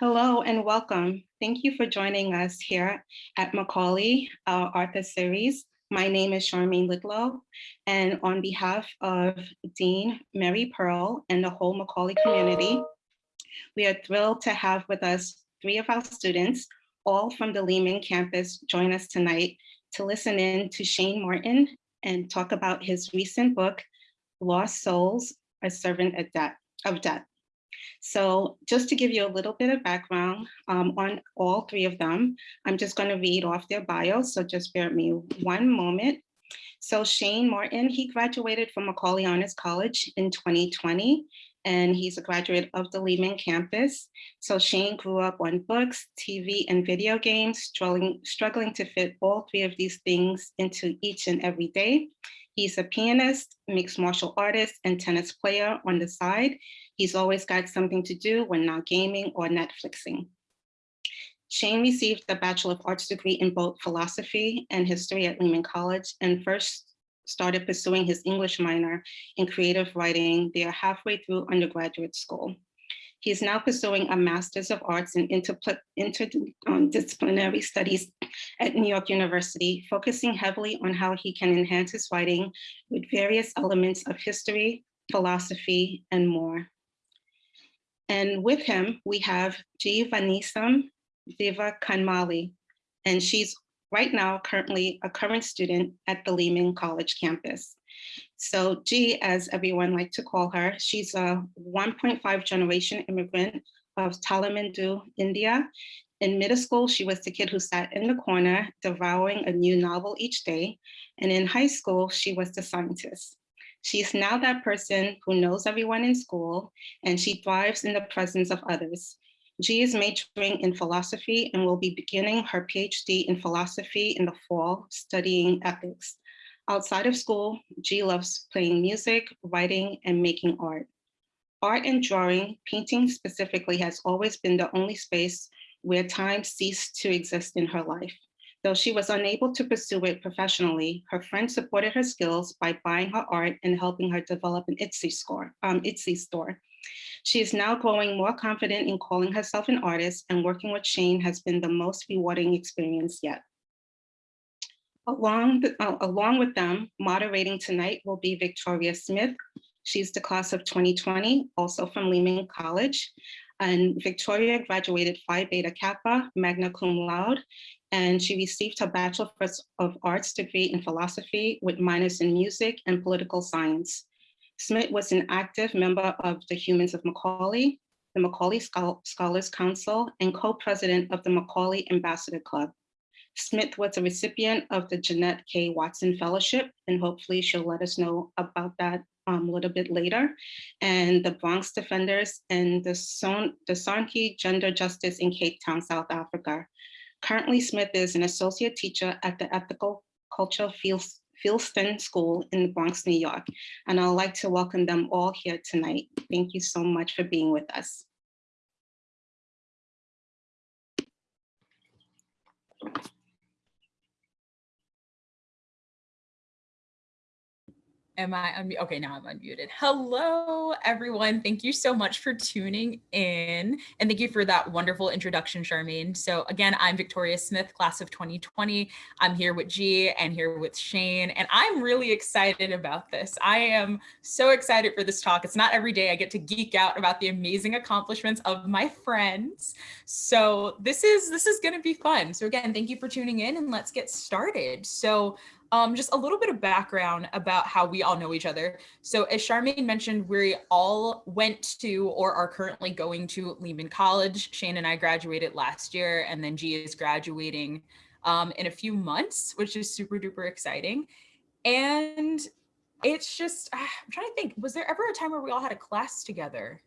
Hello and welcome. Thank you for joining us here at Macaulay, our Arthur series. My name is Charmaine Lidlow, and on behalf of Dean Mary Pearl and the whole Macaulay community, we are thrilled to have with us three of our students, all from the Lehman campus, join us tonight to listen in to Shane Martin and talk about his recent book, Lost Souls, A Servant of Death. So just to give you a little bit of background um, on all three of them, I'm just going to read off their bios. So just bear with me one moment. So Shane Martin, he graduated from Macaulay Honors College in 2020, and he's a graduate of the Lehman campus. So Shane grew up on books, TV, and video games, struggling, struggling to fit all three of these things into each and every day. He's a pianist, mixed martial artist, and tennis player on the side. He's always got something to do when not gaming or Netflixing. Shane received a Bachelor of Arts degree in both philosophy and history at Lehman College and first started pursuing his English minor in creative writing there halfway through undergraduate school. He is now pursuing a Master's of Arts in Interdisciplinary um, Studies at New York University, focusing heavily on how he can enhance his writing with various elements of history, philosophy, and more. And with him, we have G. Vanisam Diva Kanmali, and she's right now currently a current student at the Lehman College campus. So G, as everyone like to call her, she's a 1.5 generation immigrant of Nadu, India. In middle school, she was the kid who sat in the corner devouring a new novel each day. And in high school, she was the scientist. She's now that person who knows everyone in school and she thrives in the presence of others. G is majoring in philosophy and will be beginning her PhD in philosophy in the fall, studying ethics. Outside of school, G loves playing music, writing, and making art. Art and drawing, painting specifically, has always been the only space where time ceased to exist in her life. Though she was unable to pursue it professionally, her friends supported her skills by buying her art and helping her develop an Etsy store. Um, Etsy store. She is now growing more confident in calling herself an artist and working with Shane has been the most rewarding experience yet. Along, uh, along with them, moderating tonight will be Victoria Smith. She's the class of 2020, also from Lehman College. And Victoria graduated Phi Beta Kappa, magna cum laude, and she received her Bachelor of Arts degree in philosophy with minors in music and political science. Smith was an active member of the Humans of Macaulay, the Macaulay Scholars Council, and co-president of the Macaulay Ambassador Club. Smith was a recipient of the Jeanette K. Watson Fellowship, and hopefully she'll let us know about that um, a little bit later, and the Bronx Defenders and the, Son the Gender Justice in Cape Town, South Africa. Currently, Smith is an associate teacher at the Ethical Culture Fields Fieldston School in the Bronx, New York. And I'd like to welcome them all here tonight. Thank you so much for being with us. Am I unmuted? Okay, now I'm unmuted. Hello, everyone. Thank you so much for tuning in. And thank you for that wonderful introduction, Charmaine. So again, I'm Victoria Smith, class of 2020. I'm here with G and here with Shane. And I'm really excited about this. I am so excited for this talk. It's not every day I get to geek out about the amazing accomplishments of my friends. So this is, this is gonna be fun. So again, thank you for tuning in and let's get started. So um, just a little bit of background about how we all know each other. So as Charmaine mentioned, we all went to or are currently going to Lehman College. Shane and I graduated last year and then G is graduating um, in a few months, which is super duper exciting. And it's just, ah, I'm trying to think, was there ever a time where we all had a class together?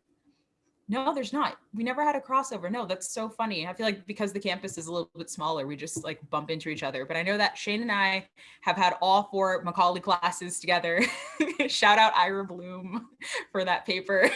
No, there's not. We never had a crossover. No, that's so funny. I feel like because the campus is a little bit smaller, we just like bump into each other. But I know that Shane and I have had all four Macaulay classes together. Shout out Ira Bloom for that paper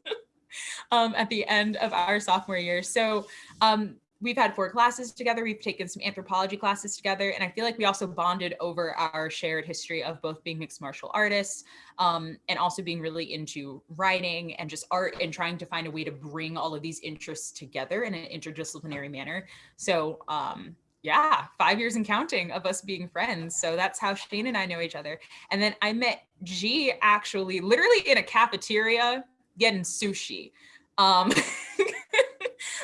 um, at the end of our sophomore year. So um, we've had four classes together. We've taken some anthropology classes together. And I feel like we also bonded over our shared history of both being mixed martial artists um, and also being really into writing and just art and trying to find a way to bring all of these interests together in an interdisciplinary manner. So um, yeah, five years and counting of us being friends. So that's how Shane and I know each other. And then I met G actually literally in a cafeteria getting sushi. Um,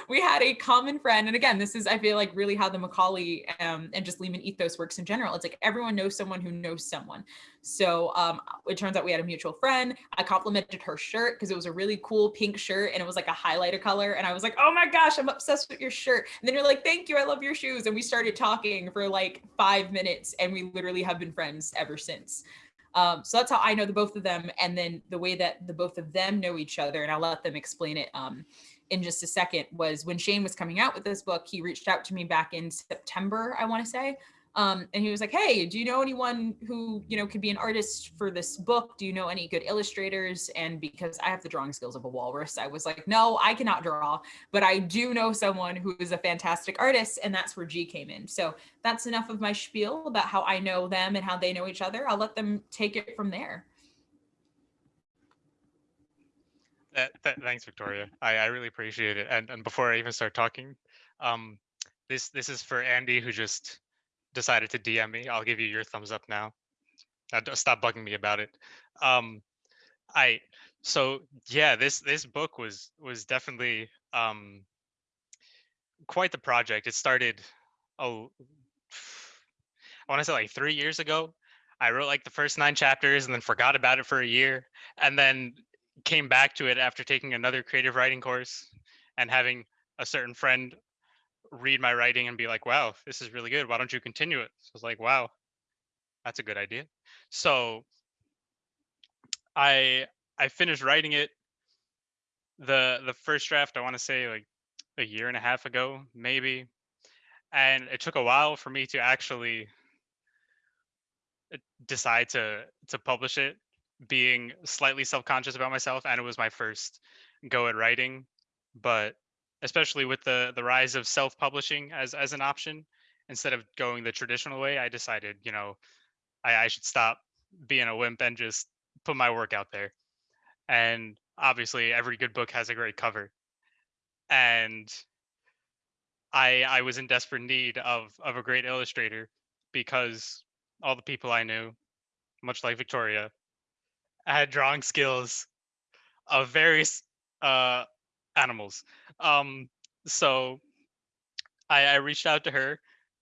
we had a common friend. And again, this is, I feel like really how the Macaulay um, and just Lehman ethos works in general. It's like everyone knows someone who knows someone. So um, it turns out we had a mutual friend. I complimented her shirt because it was a really cool pink shirt and it was like a highlighter color. And I was like, oh my gosh, I'm obsessed with your shirt. And then you're like, thank you, I love your shoes. And we started talking for like five minutes and we literally have been friends ever since. Um, so that's how I know the both of them. And then the way that the both of them know each other, and I'll let them explain it um, in just a second, was when Shane was coming out with this book, he reached out to me back in September, I want to say. Um, and he was like, hey, do you know anyone who, you know, could be an artist for this book? Do you know any good illustrators? And because I have the drawing skills of a walrus, I was like, no, I cannot draw, but I do know someone who is a fantastic artist. And that's where G came in. So that's enough of my spiel about how I know them and how they know each other. I'll let them take it from there. Thanks, Victoria. I, I really appreciate it. And, and before I even start talking, um, this this is for Andy, who just decided to DM me. I'll give you your thumbs up now. Stop bugging me about it. Um, I so yeah, this this book was was definitely um, quite the project. It started oh, I want to say like three years ago. I wrote like the first nine chapters and then forgot about it for a year, and then came back to it after taking another creative writing course and having a certain friend read my writing and be like, wow, this is really good. Why don't you continue it? So I was like, wow, that's a good idea. So I I finished writing it. The the first draft, I want to say like a year and a half ago, maybe. And it took a while for me to actually uh, decide to to publish it being slightly self-conscious about myself and it was my first go at writing but especially with the the rise of self-publishing as as an option instead of going the traditional way i decided you know i, I should stop being a wimp and just put my work out there. And obviously every good book has a great cover. And i i was in desperate need of of a great illustrator because all the people i knew much like victoria had drawing skills of various uh, animals. Um, so I, I reached out to her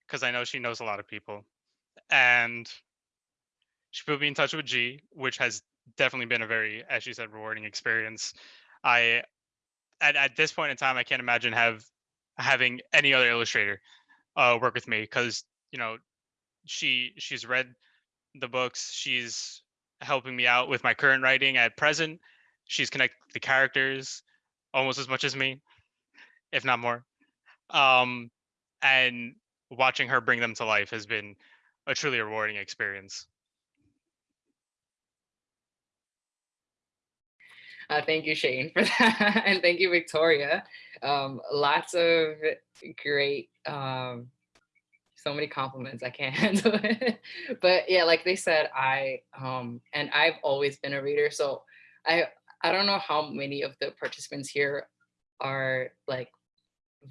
because I know she knows a lot of people, and she put me in touch with G, which has definitely been a very, as she said, rewarding experience. I at, at this point in time, I can't imagine have having any other illustrator uh, work with me because you know she she's read the books, she's helping me out with my current writing at present. She's connected the characters almost as much as me, if not more. Um, and watching her bring them to life has been a truly rewarding experience. Uh, thank you, Shane, for that. and thank you, Victoria. Um, lots of great um, so many compliments i can't. Handle it but yeah like they said i um and i've always been a reader so i i don't know how many of the participants here are like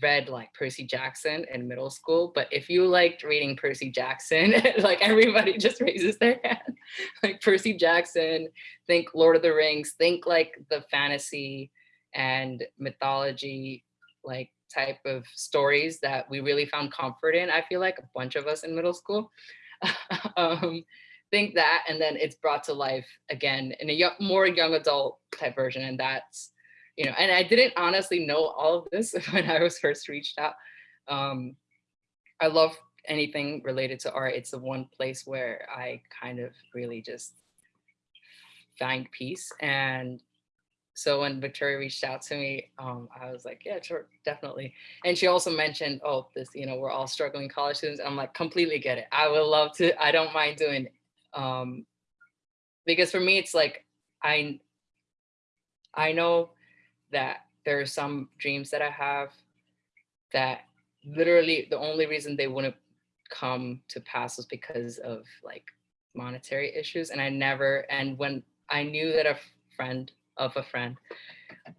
read like percy jackson in middle school but if you liked reading percy jackson like everybody just raises their hand. Like percy jackson think lord of the rings think like the fantasy and mythology like type of stories that we really found comfort in. I feel like a bunch of us in middle school um, think that, and then it's brought to life again in a young, more young adult type version. And that's, you know, and I didn't honestly know all of this when I was first reached out. Um, I love anything related to art. It's the one place where I kind of really just find peace and so when Victoria reached out to me, um, I was like, yeah, sure, definitely. And she also mentioned, oh, this, you know, we're all struggling college students. I'm like, completely get it. I would love to, I don't mind doing it. Um, because for me, it's like, I, I know that there are some dreams that I have that literally the only reason they wouldn't come to pass was because of like monetary issues. And I never, and when I knew that a friend of a friend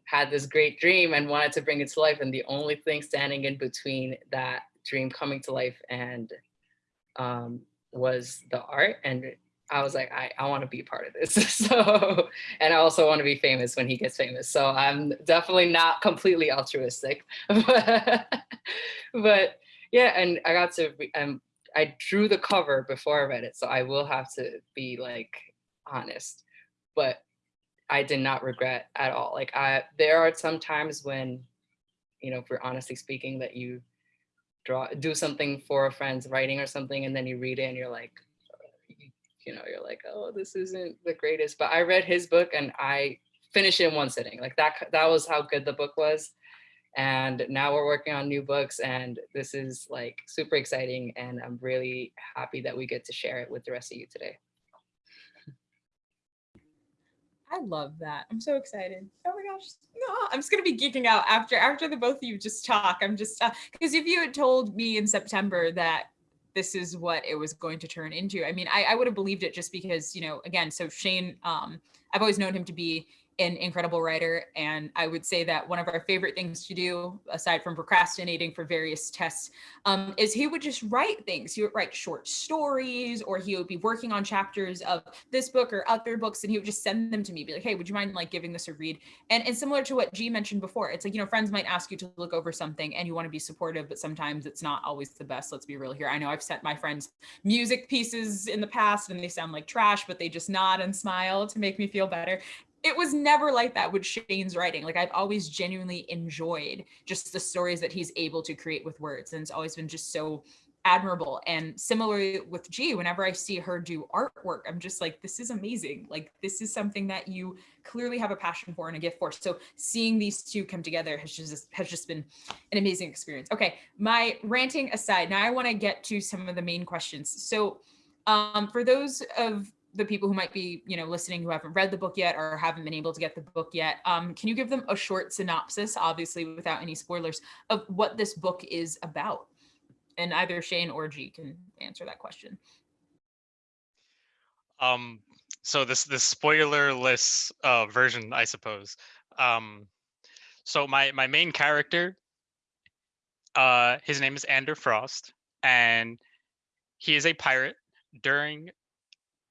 had this great dream and wanted to bring it to life, and the only thing standing in between that dream coming to life and um, was the art. And I was like, I, I want to be part of this. so, and I also want to be famous when he gets famous. So I'm definitely not completely altruistic, but, but yeah. And I got to, um, I drew the cover before I read it. So I will have to be like honest, but I did not regret at all. Like I, there are some times when, you know, if we're honestly speaking, that you draw, do something for a friend's writing or something, and then you read it and you're like, you know, you're like, oh, this isn't the greatest. But I read his book and I finished it in one sitting. Like that, that was how good the book was. And now we're working on new books and this is like super exciting. And I'm really happy that we get to share it with the rest of you today. I love that. I'm so excited. Oh my gosh. No, I'm just gonna be geeking out after after the both of you just talk. I'm just because uh, if you had told me in September that this is what it was going to turn into. I mean, I, I would have believed it just because, you know, again, so Shane, um, I've always known him to be an incredible writer. And I would say that one of our favorite things to do, aside from procrastinating for various tests, um, is he would just write things. He would write short stories, or he would be working on chapters of this book or other books, and he would just send them to me, be like, hey, would you mind like giving this a read? And, and similar to what G mentioned before, it's like, you know, friends might ask you to look over something and you want to be supportive, but sometimes it's not always the best. Let's be real here. I know I've sent my friends music pieces in the past and they sound like trash, but they just nod and smile to make me feel better it was never like that with Shane's writing. Like I've always genuinely enjoyed just the stories that he's able to create with words. And it's always been just so admirable. And similarly with G, whenever I see her do artwork, I'm just like, this is amazing. Like this is something that you clearly have a passion for and a gift for. So seeing these two come together has just has just been an amazing experience. Okay, my ranting aside, now I want to get to some of the main questions. So um, for those of the people who might be, you know, listening who haven't read the book yet or haven't been able to get the book yet, um, can you give them a short synopsis, obviously without any spoilers, of what this book is about? And either Shane or G can answer that question. Um, so this this spoilerless uh, version, I suppose. Um, so my my main character, uh, his name is Ander Frost, and he is a pirate during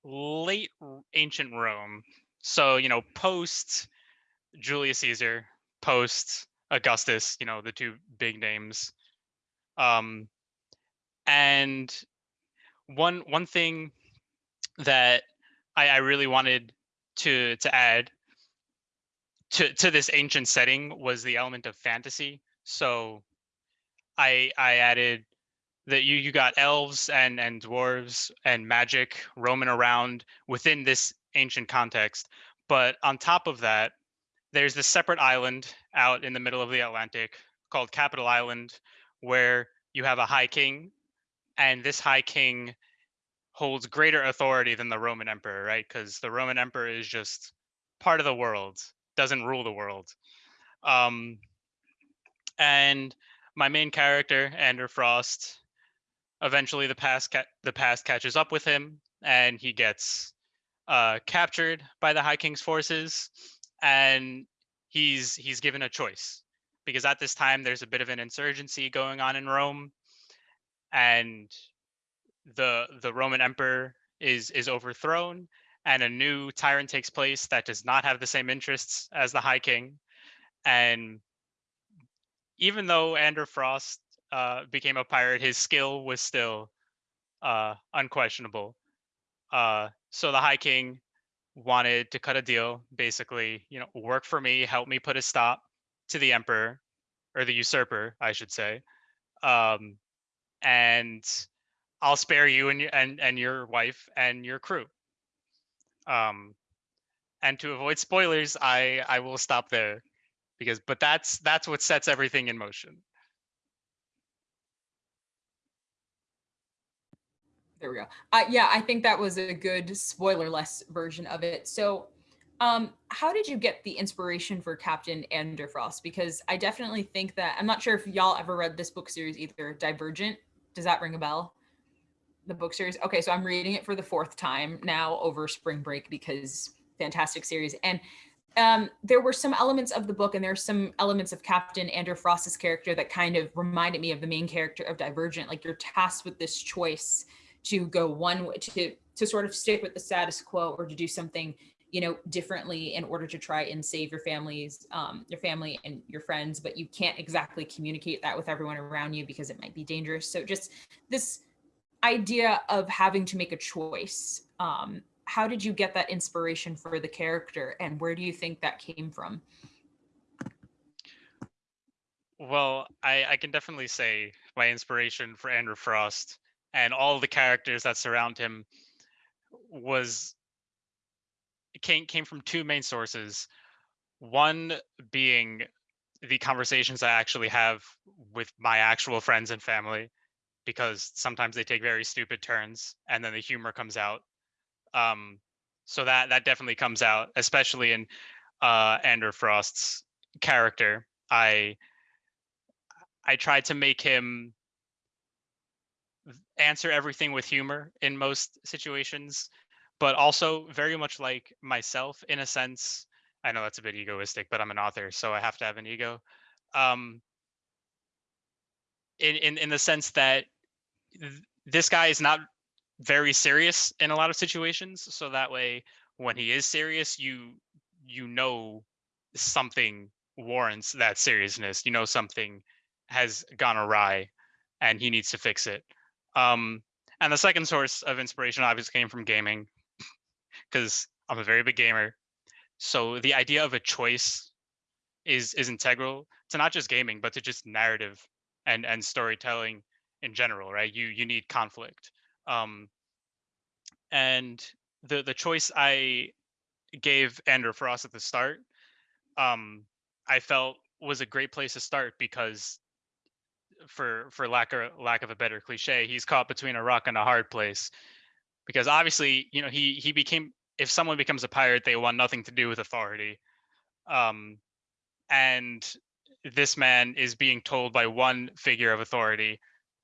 late ancient Rome. So, you know, post Julius Caesar, post Augustus, you know, the two big names. Um, and one one thing that I, I really wanted to to add to to this ancient setting was the element of fantasy. So I I added that you you got elves and and dwarves and magic roaming around within this ancient context. But on top of that there's this separate island out in the middle of the atlantic called capital island where you have a high king and this high king holds greater authority than the roman emperor right? Because the roman emperor is just part of the world doesn't rule the world. Um and my main character ander frost eventually the past ca- the past catches up with him and he gets uh, captured by the high king's forces and he's he's given a choice because at this time there's a bit of an insurgency going on in rome and the the roman emperor is is overthrown and a new tyrant takes place that does not have the same interests as the high king and even though Ander Frost uh, became a pirate, his skill was still uh, unquestionable. Uh, so the High King wanted to cut a deal, basically, you know, work for me, help me put a stop to the Emperor, or the usurper, I should say, um, and I'll spare you and your and and your wife and your crew. Um, and to avoid spoilers, I I will stop there because but that's that's what sets everything in motion. There we go. Uh, yeah, I think that was a good spoiler-less version of it. So Um, how did you get the inspiration for Captain Ander Frost? Because I definitely think that I'm not sure if y'all ever read this book series either. Divergent. Does that ring a bell? The book series. Okay, so I'm reading it for the fourth time now over spring break because fantastic series. And um, there were some elements of the book and there's some elements of Captain Ander Frost's character that kind of reminded me of the main character of Divergent. Like you're tasked with this choice to go one way to to sort of stick with the status quo or to do something you know differently in order to try and save your families um, your family and your friends but you can't exactly communicate that with everyone around you because it might be dangerous. So just this idea of having to make a choice um, how did you get that inspiration for the character and where do you think that came from? Well, I, I can definitely say my inspiration for Ander Frost and all the characters that surround him was came came from two main sources. One being the conversations I actually have with my actual friends and family, because sometimes they take very stupid turns and then the humor comes out. Um, so that that definitely comes out, especially in uh, Ander Frost's character. I I tried to make him answer everything with humor in most situations, but also very much like myself in a sense. I know that's a bit egoistic, but I'm an author, so I have to have an ego. Um, in in in the sense that th- this guy is not very serious in a lot of situations, so that way when he is serious, you you know something warrants that seriousness. You know something has gone awry, and he needs to fix it. Um, and the second source of inspiration obviously came from gaming, because I'm a very big gamer. So the idea of a choice is is integral to not just gaming, but to just narrative and and storytelling in general, right? You you need conflict. Um, and the the choice I gave Ander Frost at the start, um, I felt was a great place to start because for for lack of lack of a better cliche, he's caught between a rock and a hard place. Because obviously, you know, he he became if someone becomes a pirate, they want nothing to do with authority. Um, and this man is being told by one figure of authority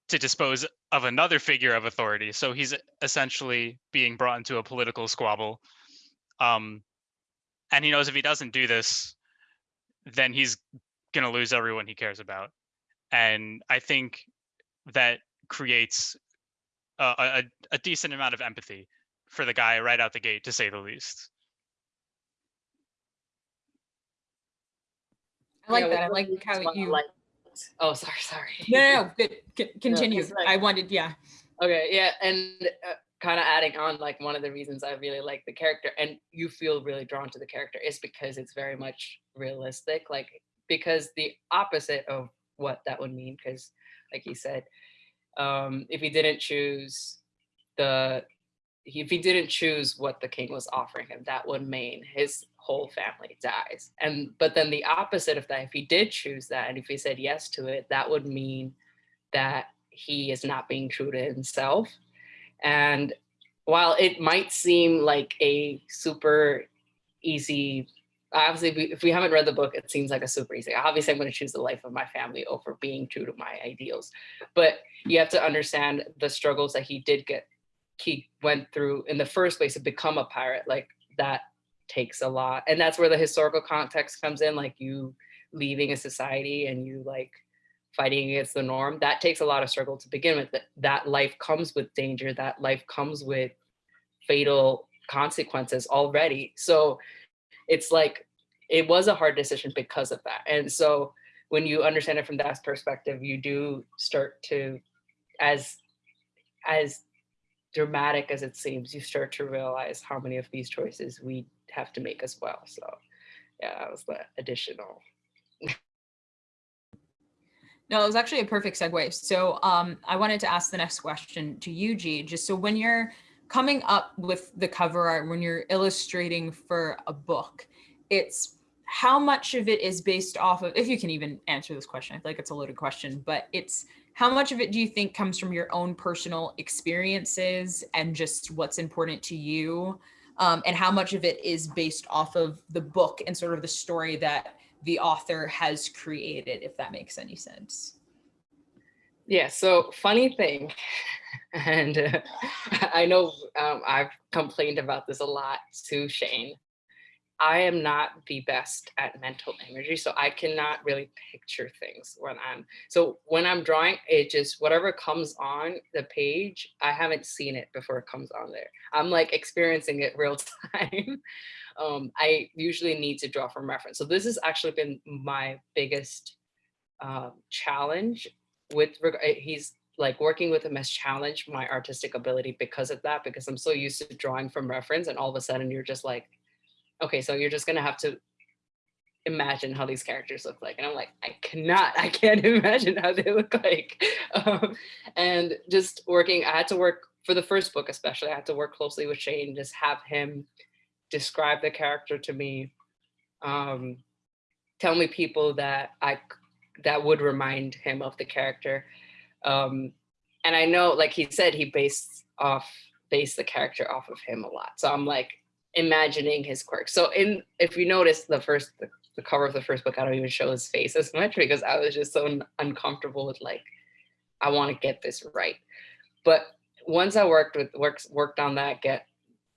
to dispose of another figure of authority. So he's essentially being brought into a political squabble. Um, and he knows if he doesn't do this, then he's going to lose everyone he cares about and I think that creates a, a, a decent amount of empathy for the guy right out the gate, to say the least. i like Yeah, that i like how you liked? Oh, sorry, sorry. no no, no good. C- continue it's like- i wanted yeah Okay, yeah, and uh, kind of adding on, like one of the reasons I really like the character, and you feel really drawn to the character, is because it's very much realistic. Like because the opposite of what that would mean, because like you said, um, if he didn't choose the, if he didn't choose what the king was offering him, that would mean his whole family dies. And but then the opposite of that, if he did choose that, and if he said yes to it, that would mean that he is not being true to himself. And while it might seem like a super easy, obviously, if we, if we haven't read the book, it seems like a super easy. Obviously, I'm going to choose the life of my family over being true to my ideals. But you have to understand the struggles that he did get, he went through in the first place to become a pirate. Like that takes a lot. And that's where the historical context comes in, like you leaving a society and you like fighting against the norm that takes a lot of struggle to begin with that, that life comes with danger that life comes with fatal consequences already so it's like it was a hard decision because of that and so when you understand it from that perspective you do start to as as dramatic as it seems you start to realize how many of these choices we have to make as well so yeah that was the additional No, it was actually a perfect segue. So um, I wanted to ask the next question to you, G. Just so when you're coming up with the cover art, when you're illustrating for a book, it's how much of it is based off of, if you can even answer this question, I feel like it's a loaded question, but it's how much of it do you think comes from your own personal experiences and just what's important to you um, and how much of it is based off of the book and sort of the story that the author has created, if that makes any sense. Yeah, so funny thing, and uh, I know um, I've complained about this a lot to Shane. I am not the best at mental imagery, so I cannot really picture things when I'm, so when I'm drawing, it just, whatever comes on the page, I haven't seen it before it comes on there. I'm like experiencing it real time. um, I usually need to draw from reference. So this has actually been my biggest um, challenge with, uh, he's like working with him has challenged my artistic ability because of that, because I'm so used to drawing from reference and all of a sudden you're just like, okay, so you're just gonna have to imagine how these characters look like. And I'm like, I cannot, I can't imagine how they look like. Um, and just working, I had to work for the first book, especially, I had to work closely with Shane, just have him describe the character to me, um, tell me people that I, that would remind him of the character. Um, and I know, like he said, he based off, based the character off of him a lot. So I'm like, imagining his quirks. So in if you notice the first the, the cover of the first book, I don't even show his face as much because I was just so un- uncomfortable with like, I want to get this right. But once I worked with works worked on that, get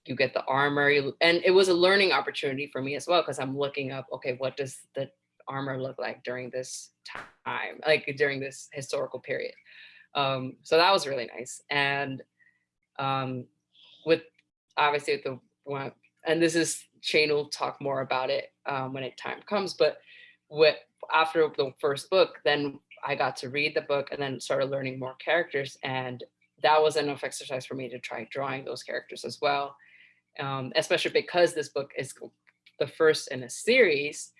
you get the armor, you, and it was a learning opportunity for me as well because I'm looking up, okay, what does the armor look like during this time, like during this historical period. Um, so that was really nice. And um, with obviously with the one, and this is Shane will talk more about it um, when it time comes. But what after the first book, then I got to read the book and then started learning more characters, and that was enough exercise for me to try drawing those characters as well. Um, especially because this book is the first in a series.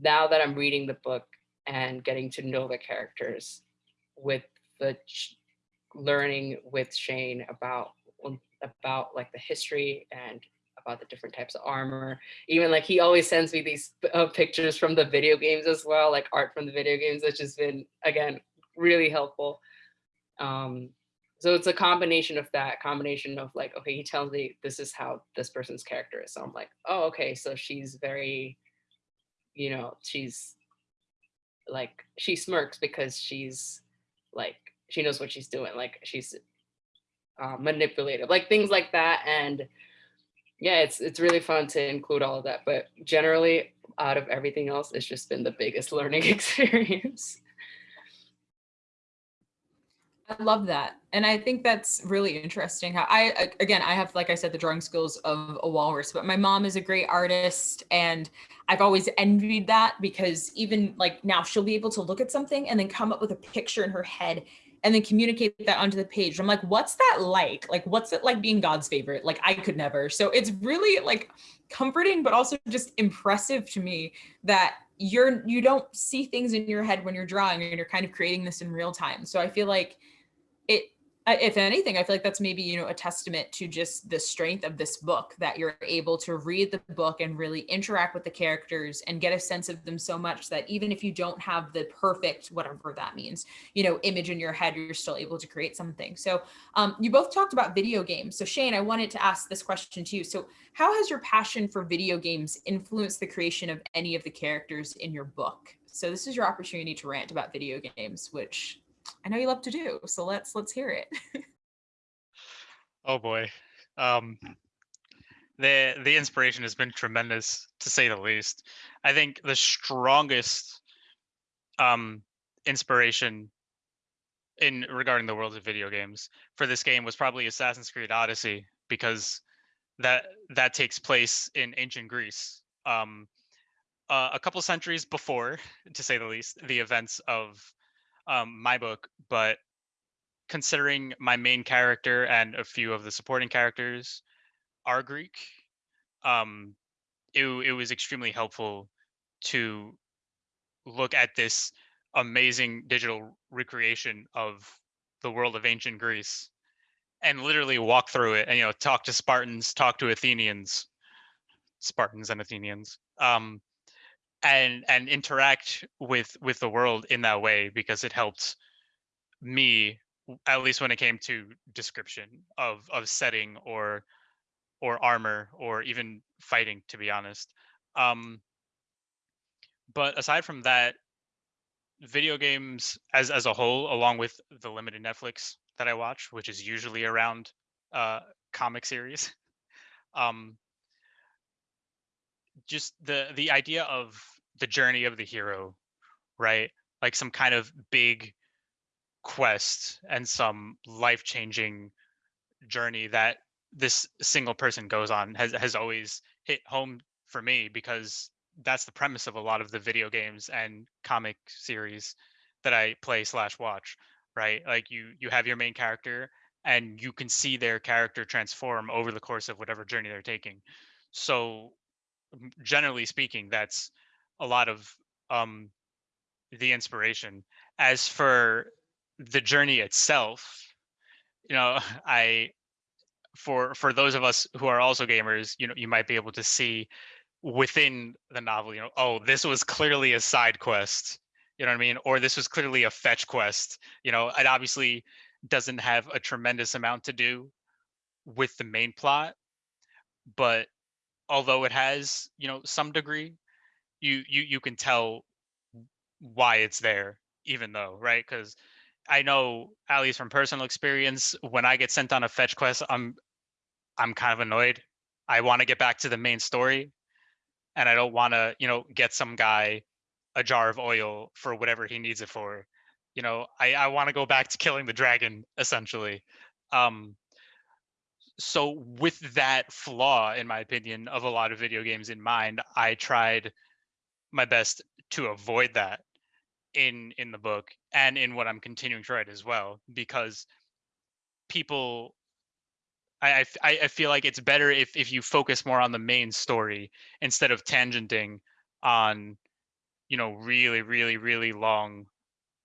Now that I'm reading the book and getting to know the characters with the learning with Shane about about like the history and about the different types of armor. Even like he always sends me these uh, pictures from the video games as well, like art from the video games, which has been again really helpful. Um, so it's a combination of that combination of like, okay, he tells me this is how this person's character is. So I'm like, oh, okay, so she's very, you know, she's like she smirks because she's like she knows what she's doing. Like she's uh, manipulative, like things like that. And yeah, it's it's really fun to include all of that. But generally, out of everything else, it's just been the biggest learning experience. I love that. And I think that's really interesting how I, again, I have, like I said, the drawing skills of a walrus, but my mom is a great artist. And I've always envied that because even like now she'll be able to look at something and then come up with a picture in her head and then communicate that onto the page. I'm like, what's that like? Like, what's it like being God's favorite? Like, I could never. So it's really like comforting, but also just impressive to me that you're you don't see things in your head when you're drawing and you're kind of creating this in real time. So I feel like it if anything i feel like that's maybe you know a testament to just the strength of this book that you're able to read the book and really interact with the characters and get a sense of them so much that even if you don't have the perfect whatever that means you know image in your head you're still able to create something. So um, you both talked about video games. So shane i wanted to ask this question to you. So how has your passion for video games influenced the creation of any of the characters in your book? So this is your opportunity to rant about video games which I know you love to do. So let's let's hear it. Oh boy. Um the the inspiration has been tremendous to say the least. I think the strongest um inspiration in regarding the world of video games for this game was probably Assassin's Creed Odyssey because that that takes place in ancient Greece. Um uh, a couple centuries before, to say the least, the events of um, my book, but considering my main character and a few of the supporting characters are Greek, um, it, it was extremely helpful to look at this amazing digital recreation of the world of ancient Greece and literally walk through it and you know talk to Spartans, talk to Athenians, Spartans and Athenians, um, and and interact with with the world in that way because it helped me at least when it came to description of of setting or or armor or even fighting, to be honest. Um, but aside from that, video games as as a whole, along with the limited Netflix that I watch, which is usually around uh, comic series, um, just the the idea of the journey of the hero, right? Like some kind of big quest and some life changing journey that this single person goes on has has always hit home for me because that's the premise of a lot of the video games and comic series that I play slash watch, right? Like you you have your main character and you can see their character transform over the course of whatever journey they're taking. So generally speaking, that's a lot of um the inspiration. As for the journey itself, you know, I for for those of us who are also gamers, you know, you might be able to see within the novel, you know, oh, this was clearly a side quest, you know what I mean? Or this was clearly a fetch quest. You know, it obviously doesn't have a tremendous amount to do with the main plot, but although it has, you know, some degree, you you you can tell why it's there, even though, right? Because I know, at least from personal experience, when I get sent on a fetch quest, I'm I'm kind of annoyed. I want to get back to the main story, and I don't want to, you know, get some guy a jar of oil for whatever he needs it for. You know, I I want to go back to killing the dragon essentially. Um, so with that flaw, in my opinion, of a lot of video games in mind, I tried my best to avoid that in in the book and in what I'm continuing to write as well because people I I feel like it's better if if you focus more on the main story instead of tangenting on you know really really really long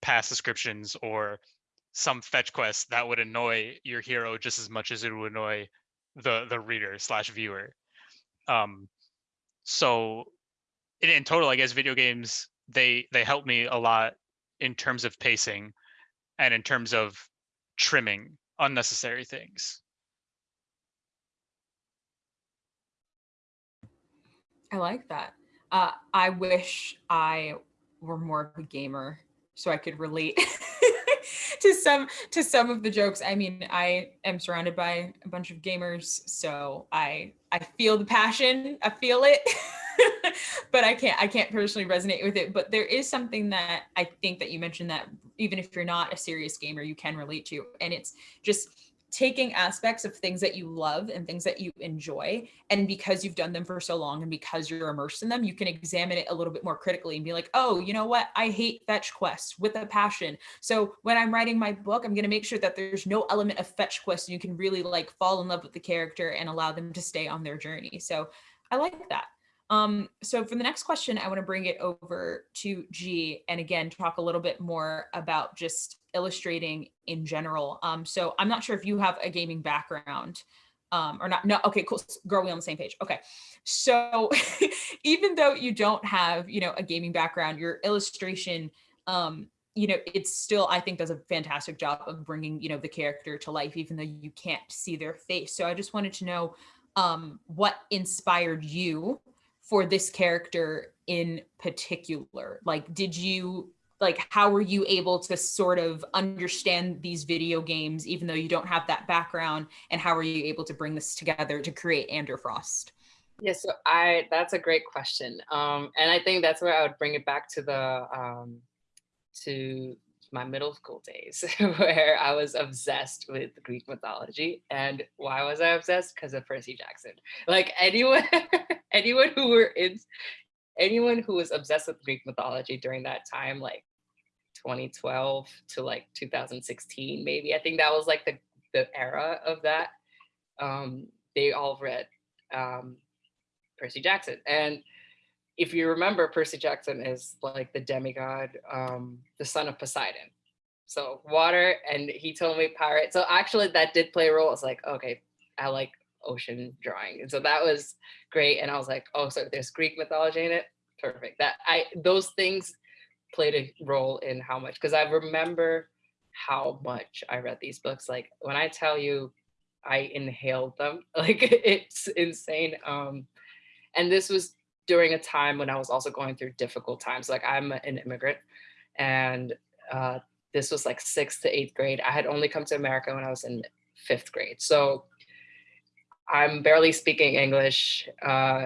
past descriptions or some fetch quest that would annoy your hero just as much as it would annoy the the reader slash viewer um so in, in total i guess video games they they help me a lot in terms of pacing and in terms of trimming unnecessary things I like that. Uh, I wish I were more of a gamer so I could relate to some to some of the jokes. I mean, I am surrounded by a bunch of gamers, so I I feel the passion. I feel it. but I can't I can't personally resonate with it. But there is something that I think that you mentioned that even if you're not a serious gamer, you can relate to, and it's just taking aspects of things that you love and things that you enjoy and because you've done them for so long and because you're immersed in them you can examine it a little bit more critically and be like oh you know what? I hate fetch quests with a passion. So when i'm writing my book i'm going to make sure that there's no element of fetch quest and you can really like fall in love with the character and allow them to stay on their journey. So i like that. Um, so for the next question, I want to bring it over to G and again talk a little bit more about just illustrating in general. Um, so I'm not sure if you have a gaming background um, or not. No, okay, cool. Girl, we on the same page. Okay. So even though you don't have, you know, a gaming background, your illustration, um, you know, it's still, I think does a fantastic job of bringing, you know, the character to life, even though you can't see their face. So I just wanted to know um, what inspired you for this character in particular? Like, did you like how were you able to sort of understand these video games even though you don't have that background and how were you able to bring this together to create Ander Frost? Yeah, so I that's a great question. Um, and I think that's where I would bring it back to the um, to my middle school days where I was obsessed with Greek mythology. And why was I obsessed? Because of Percy Jackson. Like anyone, anyone who were in, anyone who was obsessed with Greek mythology during that time, like 2012 to like 2016, maybe. I think that was like the the era of that. Um, they all read um, Percy Jackson, and if you remember, Percy Jackson is like the demigod, um, the son of Poseidon. So water, and he told me pirate. So actually, that did play a role. It's like, okay, I like ocean drawing, and so that was great. And I was like, oh, so there's Greek mythology in it. Perfect. That I those things played a role in how much because I remember how much I read these books. Like when I tell you, I inhaled them. Like it's insane. Um, and this was during a time when I was also going through difficult times. Like I'm an immigrant and uh, this was like sixth to eighth grade. I had only come to America when I was in fifth grade. So I'm barely speaking English, uh,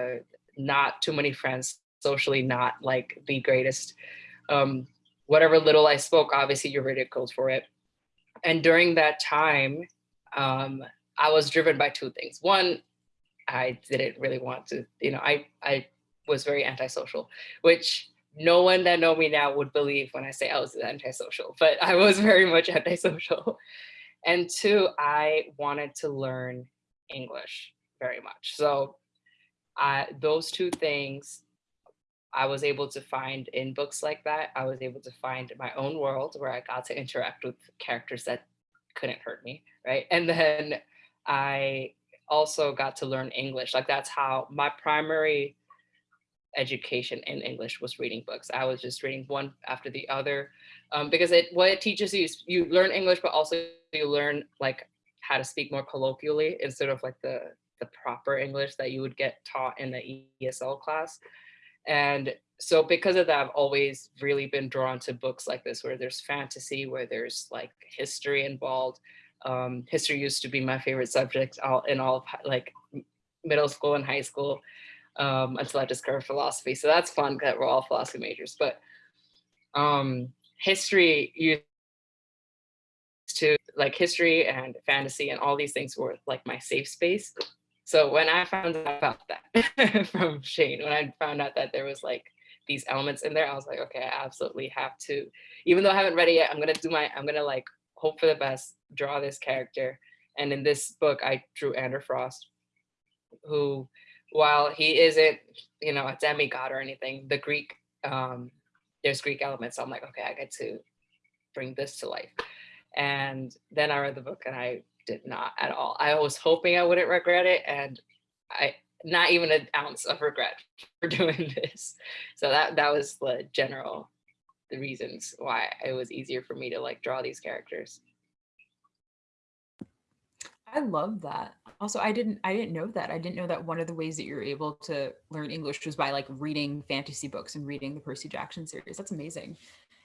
not too many friends, socially not like the greatest. Um, whatever little I spoke, obviously you're ridiculed for it. And during that time, um, I was driven by two things. One, I didn't really want to, you know, I, I was very antisocial, which no one that know me now would believe when I say I was antisocial, but I was very much antisocial. And two, I wanted to learn English very much. So I, those two things I was able to find in books like that. I was able to find my own world where I got to interact with characters that couldn't hurt me, right? And then I also got to learn English. Like that's how my primary education in English was reading books. I was just reading one after the other um, because it what it teaches you is you learn English, but also you learn like how to speak more colloquially instead of like the the proper English that you would get taught in the ESL class. And so because of that, I've always really been drawn to books like this, where there's fantasy, where there's like history involved. Um, history used to be my favorite subject all in all of like middle school and high school um, until I discovered philosophy. So that's fun that we're all philosophy majors, but um, history used to like history and fantasy and all these things were like my safe space. So when I found out about that from Shane, when I found out that there was like these elements in there, I was like, okay, I absolutely have to, even though I haven't read it yet, I'm gonna do my, I'm gonna like hope for the best, draw this character. And in this book, I drew Ander Frost, who, while he isn't, you know, a demigod or anything, the Greek, um, there's Greek elements. So I'm like, okay, I get to bring this to life. And then I read the book and I did not at all. I was hoping I wouldn't regret it and I not even an ounce of regret for doing this. So that that was the general the reasons why it was easier for me to like draw these characters. I love that. Also, I didn't I didn't know that. I didn't know that one of the ways that you're able to learn English was by like reading fantasy books and reading the Percy Jackson series. That's amazing.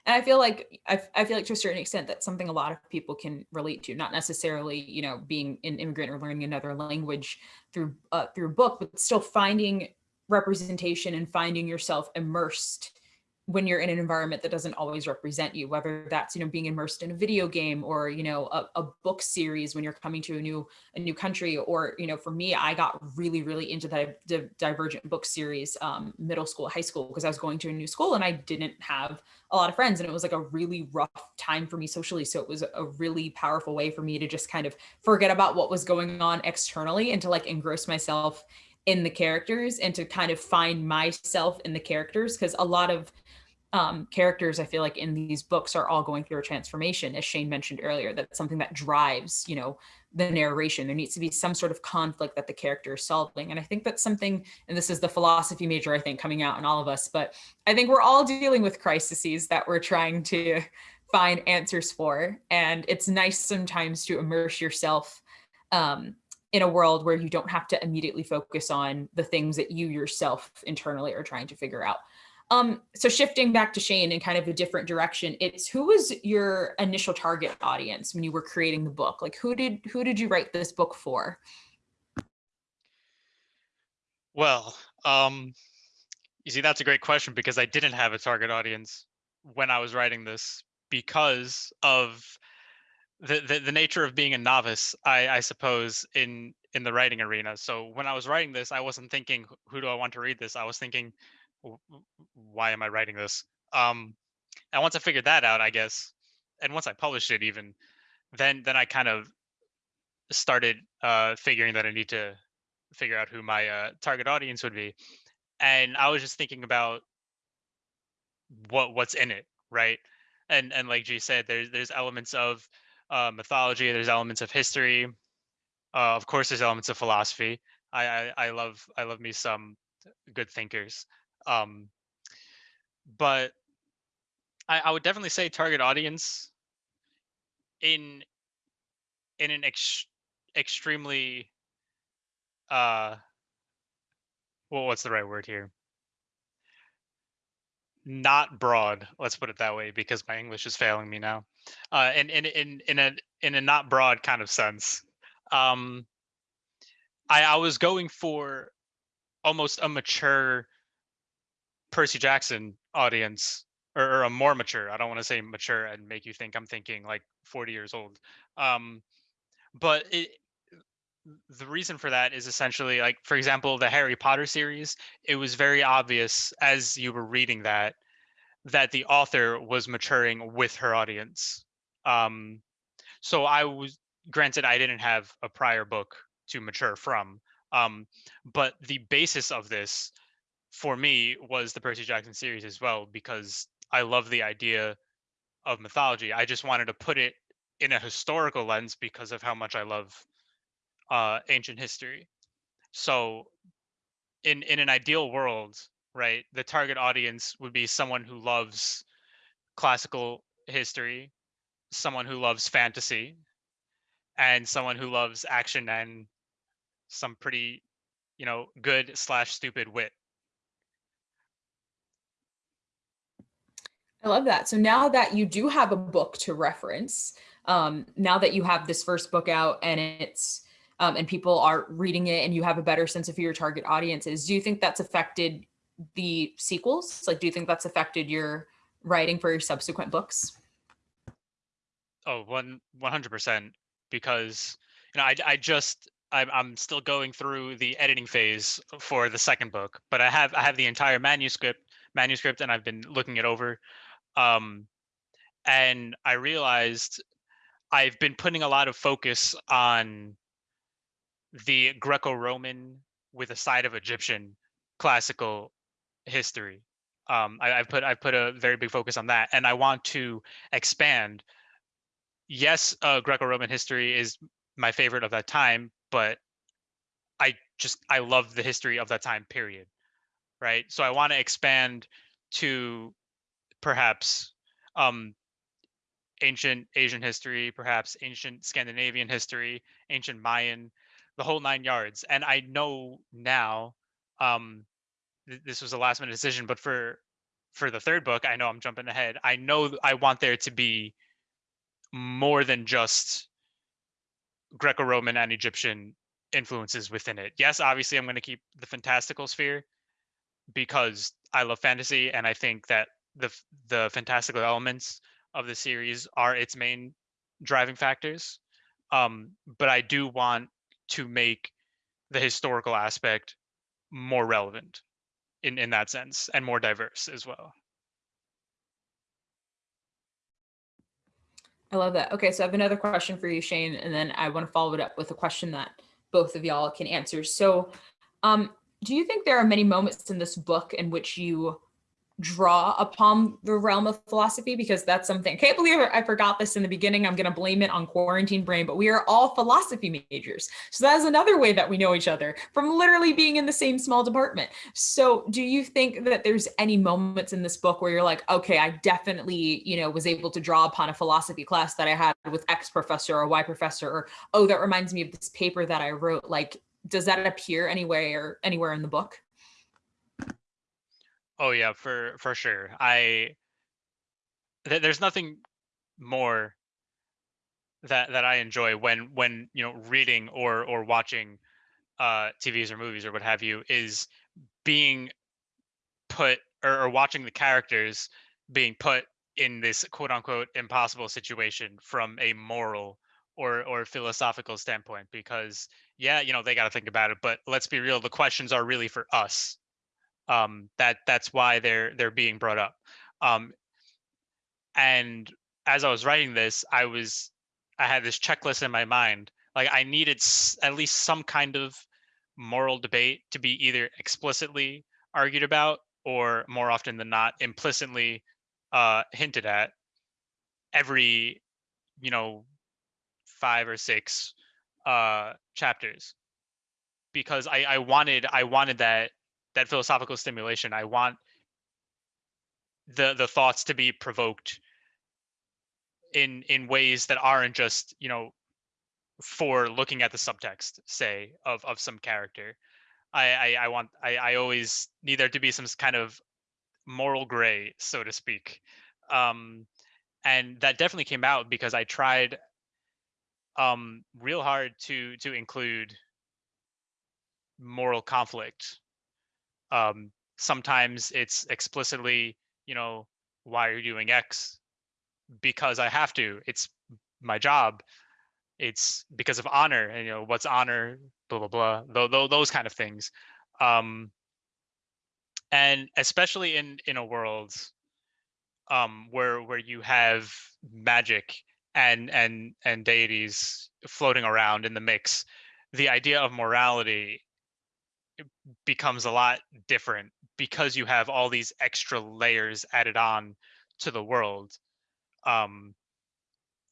And I feel like I, I feel like to a certain extent that's something a lot of people can relate to, not necessarily, you know, being an immigrant or learning another language through uh, through a book, but still finding representation and finding yourself immersed when you're in an environment that doesn't always represent you, whether that's, you know, being immersed in a video game or, you know, a, a, book series when you're coming to a new, a new country, or, you know, for me, I got really, really into that divergent book series, um, middle school, high school, because I was going to a new school and I didn't have a lot of friends and it was like a really rough time for me socially. So it was a really powerful way for me to just kind of forget about what was going on externally and to like engross myself in the characters and to kind of find myself in the characters because a lot of um, characters I feel like in these books are all going through a transformation, as Shane mentioned earlier, that's something that drives, you know, the narration. There needs to be some sort of conflict that the character is solving. And I think that's something, and this is the philosophy major, I think, coming out in all of us, but I think we're all dealing with crises that we're trying to find answers for. And it's nice sometimes to immerse yourself um, in a world where you don't have to immediately focus on the things that you yourself internally are trying to figure out. Um, so shifting back to Shane in kind of a different direction, it's who was your initial target audience when you were creating the book? Like who did who did you write this book for? Well, um, you see, that's a great question because I didn't have a target audience when I was writing this because of the, the, the nature of being a novice, I, I suppose, in in the writing arena. So when I was writing this, I wasn't thinking, who do I want to read this? I was thinking, why am I writing this? Um, and once I figured that out, I guess, and once I published it, even then, then I kind of started uh, figuring that I need to figure out who my uh, target audience would be, and I was just thinking about what what's in it, right? And and like G said, there's there's elements of uh, mythology, there's elements of history, uh, of course, there's elements of philosophy. I, I I love I love me some good thinkers. Um, but I, I would definitely say target audience in in an ex extremely uh well what's the right word here? Not broad let's put it that way because my english is failing me now uh in in in in a in a not broad kind of sense. Um i i was going for almost a mature percy jackson audience or, or a more mature i don't want to say mature and make you think i'm thinking like 40 years old um but it the reason for that is essentially like for example the harry potter series it was very obvious as you were reading that that the author was maturing with her audience um so i was granted i didn't have a prior book to mature from um but the basis of this for me was the percy jackson series as well because i love the idea of mythology i just wanted to put it in a historical lens because of how much i love uh, ancient history. So, in in an ideal world, right, the target audience would be someone who loves classical history, someone who loves fantasy, and someone who loves action and some pretty, you know, good slash stupid wit. I love that. So now that you do have a book to reference, um, now that you have this first book out and it's um, and people are reading it and you have a better sense of who your target audience is, do you think that's affected the sequels? Like, do you think that's affected your writing for your subsequent books? Oh, one one hundred percent. Because you know, I I just I'm I'm still going through the editing phase for the second book, but I have I have the entire manuscript manuscript and I've been looking it over. Um, and I realized I've been putting a lot of focus on the Greco-Roman with a side of Egyptian classical history. Um, I, I've put I've put a very big focus on that, and I want to expand. Yes, uh, Greco-Roman history is my favorite of that time, but I just I love the history of that time period, right? So I want to expand to perhaps um, ancient Asian history, perhaps ancient Scandinavian history, ancient Mayan, the whole nine yards. And I know now, um, th- this was a last minute decision, but for for the third book, I know I'm jumping ahead. I know I want there to be more than just Greco-Roman and Egyptian influences within it. Yes, obviously I'm going to keep the fantastical sphere because I love fantasy and I think that the the fantastical elements of the series are its main driving factors. Um, but I do want to make the historical aspect more relevant in in that sense and more diverse as well. I love that. Okay, so I have another question for you, Shane, and then I want to follow it up with a question that both of y'all can answer. So, um, do you think there are many moments in this book in which you draw upon the realm of philosophy? Because that's something I can't believe I forgot this in the beginning. I'm going to blame it on quarantine brain, but we are all philosophy majors. So that is another way that we know each other from literally being in the same small department. So do you think that there's any moments in this book where you're like, okay, I definitely, you know, was able to draw upon a philosophy class that I had with X professor or Y professor, or oh, that reminds me of this paper that I wrote. Like, does that appear anywhere anywhere in the book? Oh yeah, for for sure. I th- there's nothing more that that I enjoy when when you know reading or or watching uh TVs or movies or what have you is being put or, or watching the characters being put in this quote unquote impossible situation from a moral or or philosophical standpoint because yeah you know they got to think about it but let's be real the questions are really for us um, that that's why they're they're being brought up. Um, and as I was writing this, I was I had this checklist in my mind. Like I needed at least some kind of moral debate to be either explicitly argued about or more often than not implicitly uh, hinted at every you know five or six uh, chapters because I, I wanted I wanted that that philosophical stimulation. I want the the thoughts to be provoked in in ways that aren't just you know for looking at the subtext, say, of of some character. I I, I want I, I always need there to be some kind of moral gray, so to speak. Um, and that definitely came out because I tried um real hard to to include moral conflict. Um, sometimes it's explicitly, you know, why are you doing X? Because I have to. It's my job. It's because of honor, and you know, what's honor? Blah blah blah. Those those, those kind of things. Um, and especially in in a world um, where where you have magic and and and deities floating around in the mix, the idea of morality becomes a lot different because you have all these extra layers added on to the world. Um,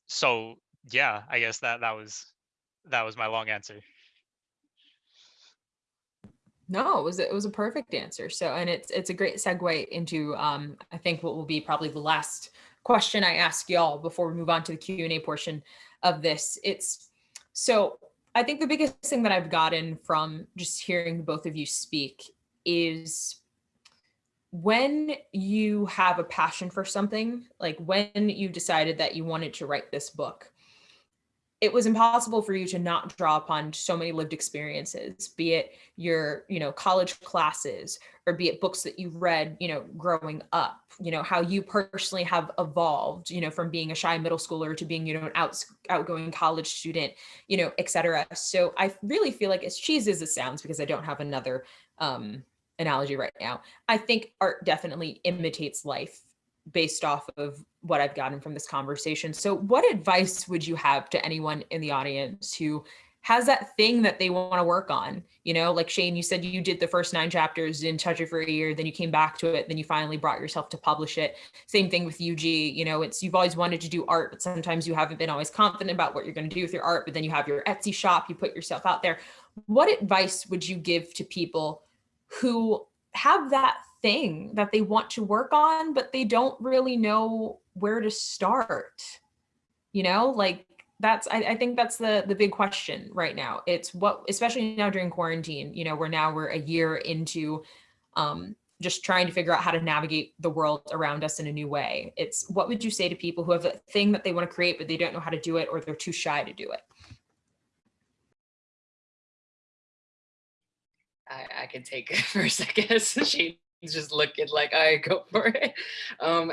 so yeah, I guess that that was that was my long answer. No, it was it was a perfect answer. So, and it's it's a great segue into um, I think what will be probably the last question I ask y'all before we move on to the Q and A portion of this. It's so I think the biggest thing that I've gotten from just hearing both of you speak is when you have a passion for something, like when you decided that you wanted to write this book, it was impossible for you to not draw upon so many lived experiences, be it your, you know, college classes or be it books that you've read, you know, growing up, you know, how you personally have evolved, you know, from being a shy middle schooler to being, you know, an out, outgoing college student, you know, et cetera. So I really feel like as cheesy as it sounds, because I don't have another um, analogy right now, I think art definitely imitates life based off of what I've gotten from this conversation. So what advice would you have to anyone in the audience who has that thing that they want to work on? You know, like Shane, you said you did the first nine chapters, didn't touch it for a year, then you came back to it, then you finally brought yourself to publish it. Same thing with UG, you know, it's you've always wanted to do art, but sometimes you haven't been always confident about what you're going to do with your art, but then you have your Etsy shop, you put yourself out there. What advice would you give to people who have that thing that they want to work on, but they don't really know where to start. You know, like that's I, I, think that's the the big question right now. It's what especially now during quarantine, you know, we're now we're a year into um just trying to figure out how to navigate the world around us in a new way. It's what would you say to people who have a thing that they want to create, but they don't know how to do it or they're too shy to do it? I, I can take first, I guess. She's just looking like I go for it. Um,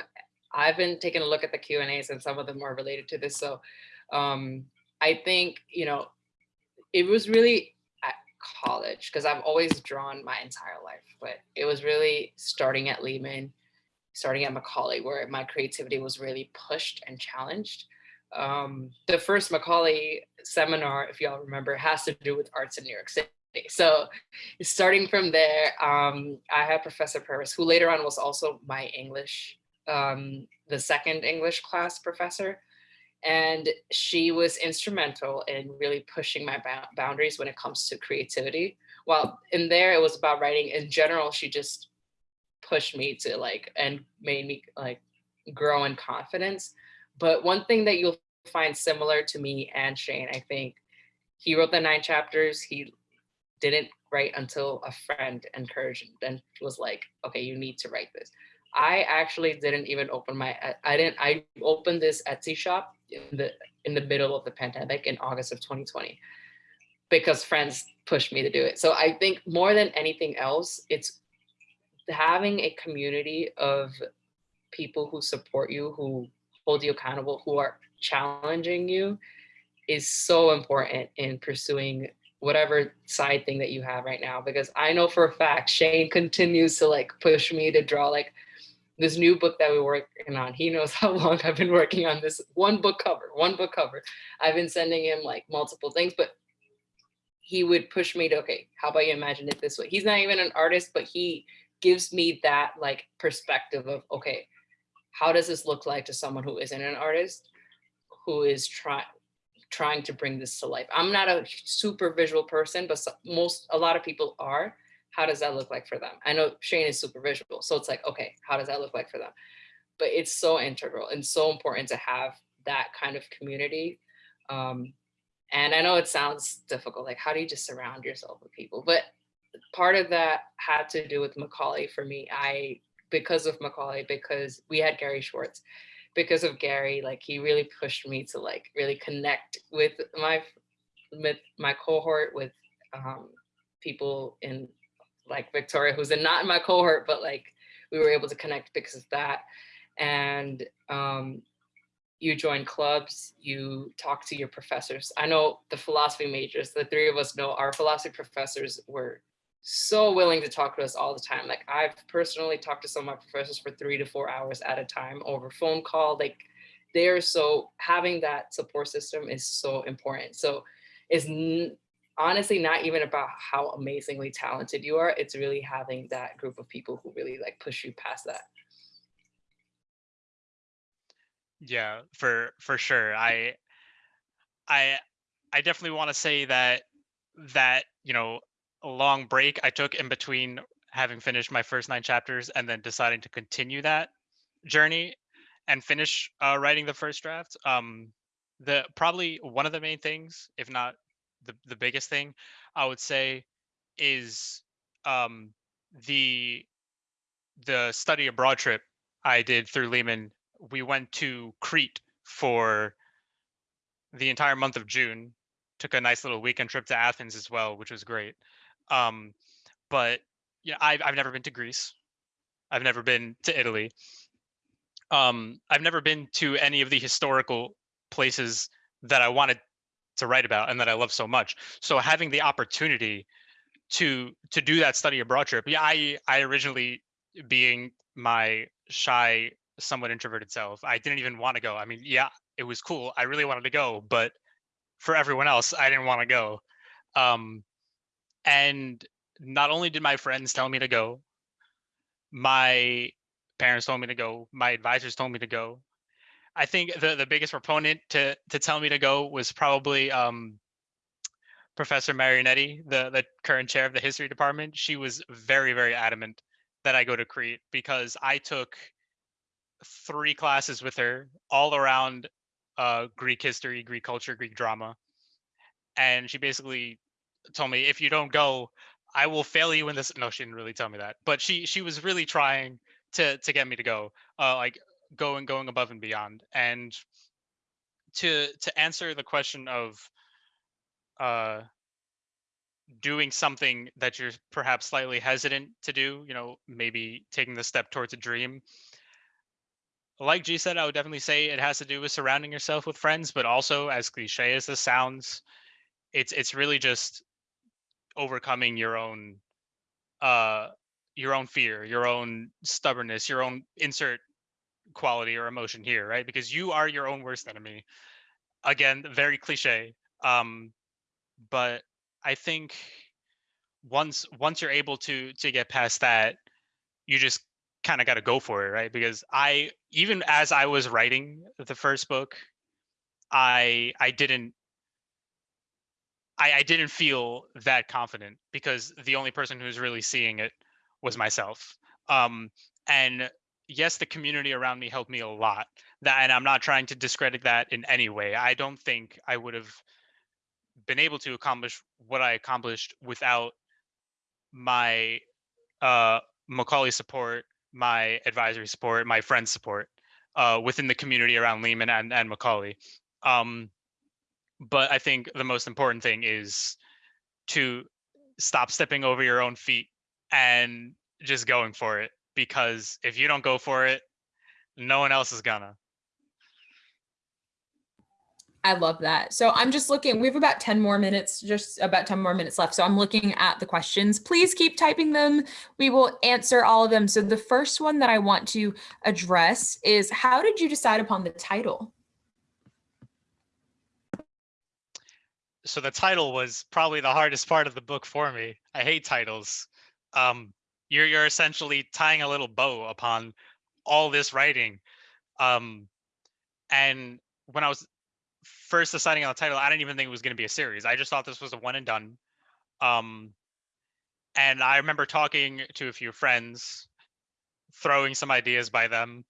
I've been taking a look at the Q and A's and some of them are related to this. So um, I think, you know, it was really at college because I've always drawn my entire life, but it was really starting at Lehman, starting at Macaulay, where my creativity was really pushed and challenged. Um, the first Macaulay seminar, if y'all remember, has to do with arts in New York City. So starting from there, um, I had Professor Purvis, who later on was also my English, um, the second English class professor. And she was instrumental in really pushing my boundaries when it comes to creativity. While in there, it was about writing in general, she just pushed me to like, and made me like grow in confidence. But one thing that you'll find similar to me and Shane, I think, he wrote the nine chapters. He didn't write until a friend encouraged and was like, okay, you need to write this. I actually didn't even open my, I didn't, I opened this Etsy shop in the, in the middle of the pandemic in August of 2020 because friends pushed me to do it. So I think more than anything else, it's having a community of people who support you, who hold you accountable, who are challenging you is so important in pursuing whatever side thing that you have right now because I know for a fact Shane continues to like push me to draw like this new book that we're working on. He knows how long I've been working on this one book cover, one book cover. I've been sending him like multiple things, but he would push me to, okay, how about you imagine it this way? He's not even an artist, but he gives me that like perspective of, okay, how does this look like to someone who isn't an artist, who is trying, trying to bring this to life. I'm not a super visual person, but most, a lot of people are. How does that look like for them? I know Shane is super visual. So it's like, okay, how does that look like for them? But it's so integral and so important to have that kind of community. Um, And I know it sounds difficult, like how do you just surround yourself with people? But part of that had to do with Macaulay for me. I, because of Macaulay, because we had Gary Schwartz, because of Gary, like he really pushed me to like really connect with my with my cohort, with um, people in like Victoria, who's in, not in my cohort, but like we were able to connect because of that. And um, you join clubs, you talk to your professors. I know the philosophy majors, the three of us know our philosophy professors were so willing to talk to us all the time. Like I've personally talked to some of my professors for three to four hours at a time over phone call. Like they're so having that support system is so important. So it's honestly not even about how amazingly talented you are. It's really having that group of people who really like push you past that. Yeah, for for sure. I I I definitely want to say that that, you know, long break I took in between having finished my first nine chapters and then deciding to continue that journey and finish uh, writing the first draft. Um, the probably one of the main things, if not the the biggest thing, I would say, is um, the the study abroad trip I did through Lehman. We went to Crete for the entire month of June. Took a nice little weekend trip to Athens as well, which was great. Um, but yeah, I've I've never been to Greece. I've never been to Italy. Um, I've never been to any of the historical places that I wanted to write about and that I love so much. So having the opportunity to to do that study abroad trip, yeah, I I originally being my shy, somewhat introverted self, I didn't even want to go. I mean, yeah, it was cool. I really wanted to go, but for everyone else, I didn't want to go. Um, and not only did my friends tell me to go, my parents told me to go, my advisors told me to go. I think the, the biggest proponent to to tell me to go was probably um, Professor Marianetti, the, the current chair of the history department. She was very, very adamant that I go to Crete because I took three classes with her all around uh, Greek history, Greek culture, Greek drama. And she basically told me if you don't go i will fail you in this no she didn't really tell me that but she she was really trying to to get me to go uh like going going above and beyond and to to answer the question of uh doing something that you're perhaps slightly hesitant to do you know maybe taking the step towards a dream. Like g said i would definitely say it has to do with surrounding yourself with friends but also as cliche as this sounds it's it's really just overcoming your own uh your own fear your own stubbornness your own insert quality or emotion here right? Because you are your own worst enemy. Again very cliche um but i think once once you're able to to get past that you just kind of got to go for it right? Because i even as i was writing the first book i i didn't I, I didn't feel that confident because the only person who was really seeing it was myself. Um, and yes, the community around me helped me a lot. That, and I'm not trying to discredit that in any way. I don't think I would have been able to accomplish what I accomplished without my uh, Macaulay support, my advisory support, my friend support uh, within the community around Lehman and, and Macaulay. Um, but I think the most important thing is to stop stepping over your own feet and just going for it because if you don't go for it, no one else is gonna. I love that. So I'm just looking, we have about 10 more minutes, just about 10 more minutes left. So I'm looking at the questions. Please keep typing them. We will answer all of them. So the first one that I want to address is how did you decide upon the title? So the title was probably the hardest part of the book for me. I hate titles. Um, you're you're essentially tying a little bow upon all this writing. Um, and when I was first deciding on the title, I didn't even think it was going to be a series. I just thought this was a one and done. Um, and I remember talking to a few friends, throwing some ideas by them,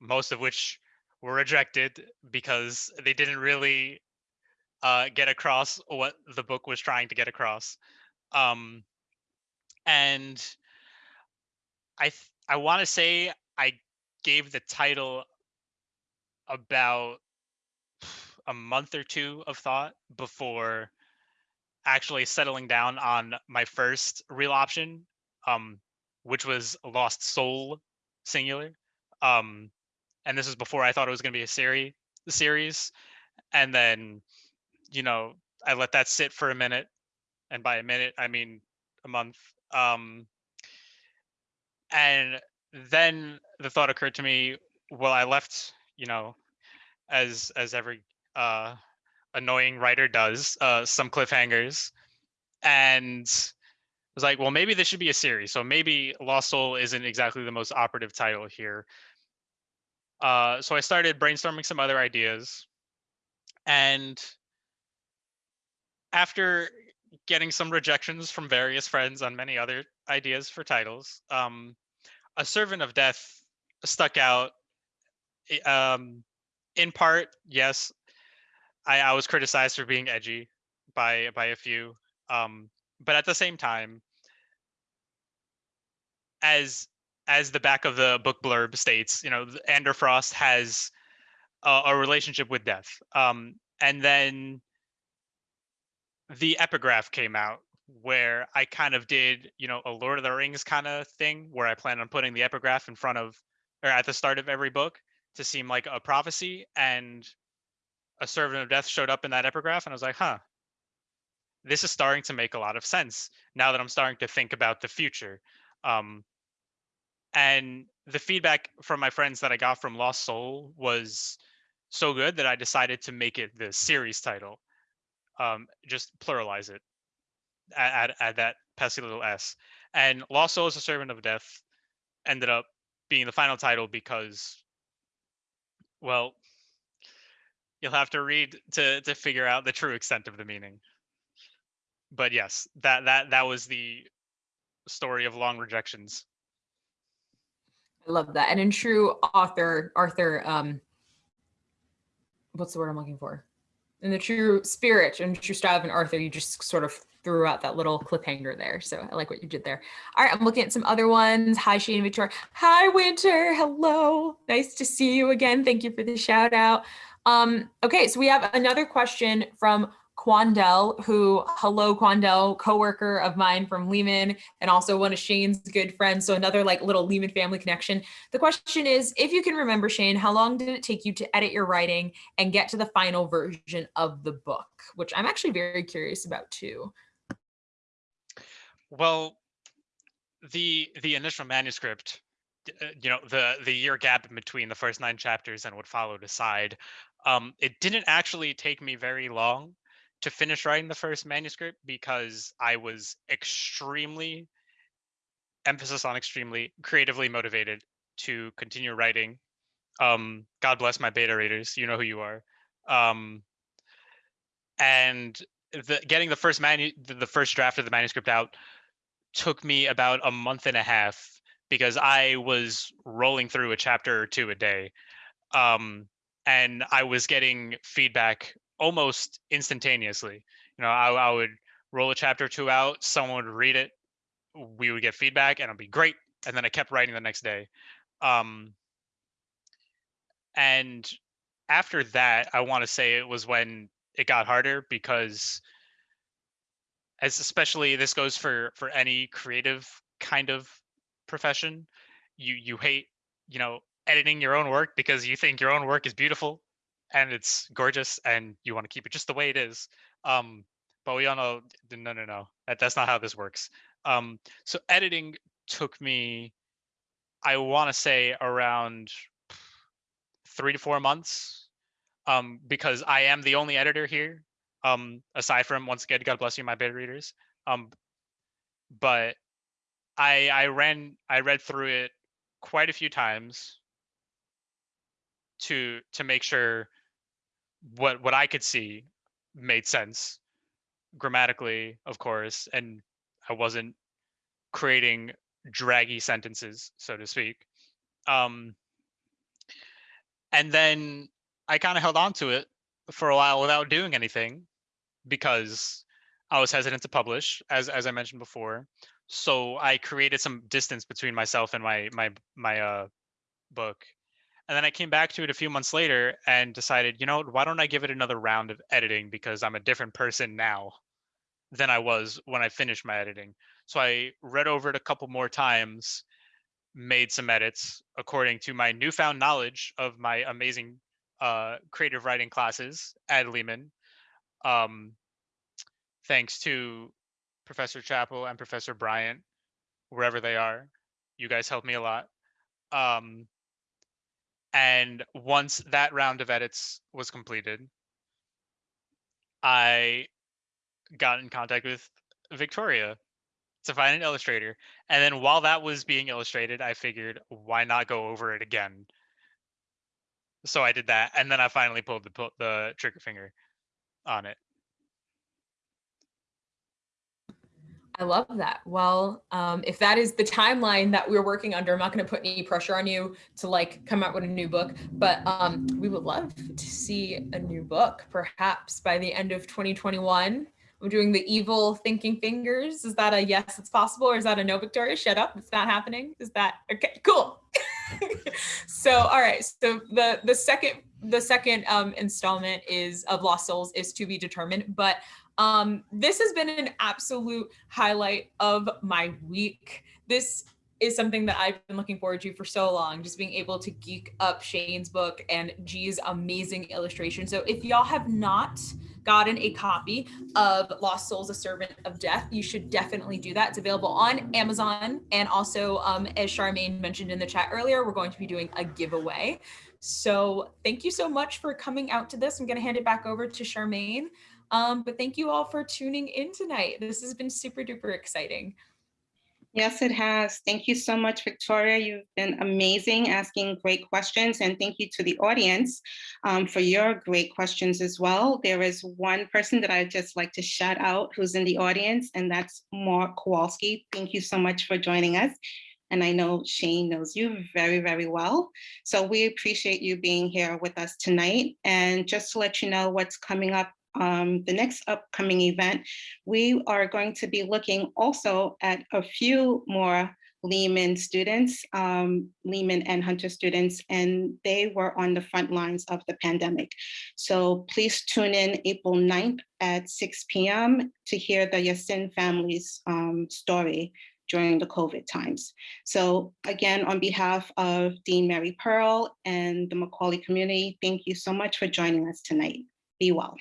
most of which were rejected because they didn't really uh, get across what the book was trying to get across. Um, and I th- I want to say I gave the title about a month or two of thought before actually settling down on my first real option, um, which was Lost Soul singular. Um, and this was before I thought it was going to be a series. Series, and then, you know, I let that sit for a minute, and by a minute I mean a month. Um, and then the thought occurred to me. Well, I left, you know, as as every uh, annoying writer does, uh, some cliffhangers, and I was like, well, maybe this should be a series. So maybe Lost Soul isn't exactly the most operative title here. Uh, so I started brainstorming some other ideas, and after getting some rejections from various friends on many other ideas for titles, um, a servant of death stuck out. Um, in part, yes, I, I was criticized for being edgy by by a few, um, but at the same time, as as the back of the book blurb states, you know, Ander Frost has a, a relationship with death, um, and then the epigraph came out where I kind of did, you know, a Lord of the Rings kind of thing where I plan on putting the epigraph in front of or at the start of every book to seem like a prophecy and a servant of death showed up in that epigraph and I was like, "Huh. This is starting to make a lot of sense now that I'm starting to think about the future." Um and the feedback from my friends that I got from Lost Soul was so good that I decided to make it the series title. Um, just pluralize it add, add, add that pesky little s. And Lost Souls, A Servant of Death ended up being the final title because, well, you'll have to read to to figure out the true extent of the meaning. But yes, that that that was the story of long rejections. I love that. And in true author, Arthur, um, what's the word I'm looking for? In the true spirit and true style of an Arthur, you just sort of threw out that little cliffhanger there. So I like what you did there. All right, I'm looking at some other ones. Hi, Shane Victoria. Hi, Winter. Hello. Nice to see you again. Thank you for the shout out. Um, okay, so we have another question from Quandel, who, hello, Quandel, coworker of mine from Lehman and also one of Shane's good friends. So another like little Lehman family connection. The question is, if you can remember, Shane, how long did it take you to edit your writing and get to the final version of the book? Which I'm actually very curious about too. Well, the the initial manuscript, uh, you know, the the year gap between the first nine chapters and what followed aside, um, it didn't actually take me very long to finish writing the first manuscript because I was extremely, emphasis on extremely, creatively motivated to continue writing. Um, God bless my beta readers, you know who you are. Um, and the, getting the first manu- the first draft of the manuscript out took me about a month and a half because I was rolling through a chapter or two a day. Um, and I was getting feedback almost instantaneously. You know, I, I would roll a chapter or two out, someone would read it, we would get feedback, and it'd be great. And then I kept writing the next day. Um, and after that, I want to say it was when it got harder because as especially this goes for for any creative kind of profession you you hate you know editing your own work because you think your own work is beautiful and it's gorgeous and you want to keep it just the way it is um but we all know no no no that, that's not how this works. Um so editing took me i want to say around three to four months um because i am the only editor here um aside from once again god bless you my beta readers um but i i ran i read through it quite a few times to to make sure what what i could see made sense grammatically of course and i wasn't creating draggy sentences so to speak um and then i kind of held on to it for a while without doing anything because I was hesitant to publish, as as I mentioned before. So I created some distance between myself and my my my uh book. And then I came back to it a few months later and decided, you know, why don't I give it another round of editing because I'm a different person now than I was when I finished my editing. So I read over it a couple more times, made some edits according to my newfound knowledge of my amazing uh, creative writing classes at Lehman. Um, thanks to Professor Chappell and Professor Bryant, wherever they are. You guys helped me a lot. Um, and once that round of edits was completed, I got in contact with Victoria to find an illustrator. And then while that was being illustrated, I figured, why not go over it again? So I did that, and then I finally pulled the the trigger finger on it. I love that. Well, um, if that is the timeline that we're working under, I'm not going to put any pressure on you to like come out with a new book, but um, we would love to see a new book, perhaps by the end of 2021. I'm doing the evil thinking fingers. Is that a yes, it's possible, or is that a no, Victoria? Shut up, it's not happening. Is that okay? Cool. so, all right. So the the second the second um, installment is of Lost Souls is to be determined, but um, this has been an absolute highlight of my week. This is something that I've been looking forward to for so long, just being able to geek up Shane's book and G's amazing illustration. So if y'all have not gotten a copy of Lost Souls, A Servant of Death, you should definitely do that. It's available on Amazon. And also, um, as Charmaine mentioned in the chat earlier, we're going to be doing a giveaway. So thank you so much for coming out to this. I'm going to hand it back over to Charmaine. Um, but thank you all for tuning in tonight. This has been super duper exciting. Yes, it has. Thank you so much, Victoria. You've been amazing, asking great questions. And thank you to the audience um, for your great questions as well. There is one person that I'd just like to shout out who's in the audience, and that's Mark Kowalski. Thank you so much for joining us. And I know Shane knows you very, very well. So we appreciate you being here with us tonight. And just to let you know what's coming up um, the next upcoming event, we are going to be looking also at a few more Lehman students, um, Lehman and Hunter students, and they were on the front lines of the pandemic. So please tune in April 9th at 6 p.m. to hear the Yasin family's um, story during the COVID times. So again, on behalf of Dean Mary Pearl and the Macaulay community, thank you so much for joining us tonight. Be well.